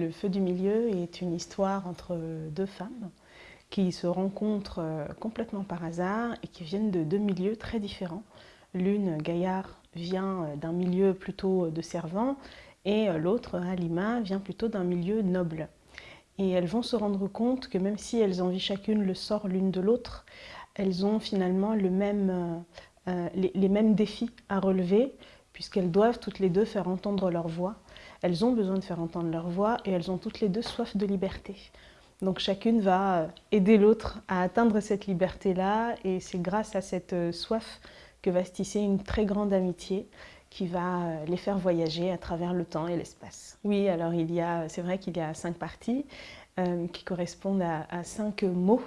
Le feu du milieu est une histoire entre deux femmes qui se rencontrent euh, complètement par hasard et qui viennent de deux milieux très différents. L'une, Gaillard, vient euh, d'un milieu plutôt de servants et euh, l'autre, Halima, vient plutôt d'un milieu noble. Et elles vont se rendre compte que même si elles envient chacune le sort l'une de l'autre, elles ont finalement les mêmes défis à relever puisqu'elles doivent toutes les deux faire entendre leur voix. Elles ont besoin de faire entendre leur voix et elles ont toutes les deux soif de liberté. Donc chacune va aider l'autre à atteindre cette liberté-là et c'est grâce à cette euh, soif que va se tisser une très grande amitié qui va euh, les faire voyager à travers le temps et l'espace. Oui, alors il y a, c'est vrai qu'il y a cinq parties euh, qui correspondent à cinq mots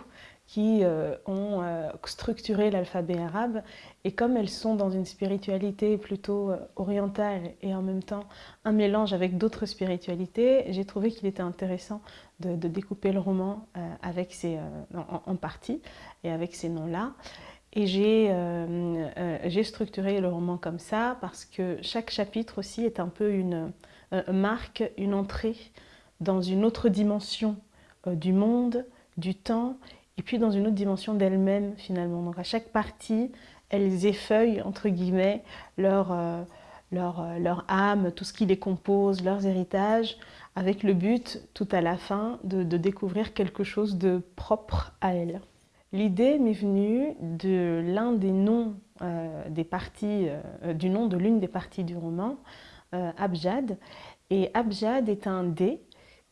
qui euh, ont euh, structuré l'alphabet arabe. Et comme elles sont dans une spiritualité plutôt euh, orientale et en même temps un mélange avec d'autres spiritualités, j'ai trouvé qu'il était intéressant de, découper le roman avec ces, en, en, partie et avec ces noms-là. Et j'ai structuré le roman comme ça parce que chaque chapitre aussi est un peu une marque, une entrée dans une autre dimension du monde, du temps et puis dans une autre dimension d'elles-mêmes finalement. Donc à chaque partie, elles effeuillent, entre guillemets, leur, euh, leur, euh, leur, âme, tout ce qui les compose, leurs héritages, avec le but, tout à la fin, de, de découvrir quelque chose de propre à elles. L'idée m'est venue de l'un des noms euh, des parties, du nom de l'une des parties du roman, Abjad. Et Abjad est un dé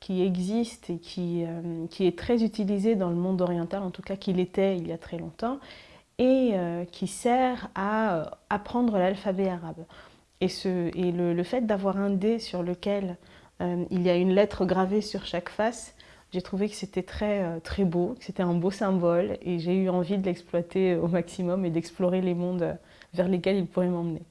qui existe et qui, euh, qui, est très utilisé dans le monde oriental, en tout cas qu'il était il y a très longtemps, et euh, qui sert à euh, apprendre l'alphabet arabe. Et, ce, et le, le, fait d'avoir un dé sur lequel il y a une lettre gravée sur chaque face, j'ai trouvé que c'était très, très beau, que c'était un beau symbole, et j'ai eu envie de l'exploiter au maximum et d'explorer les mondes vers lesquels il pourrait m'emmener.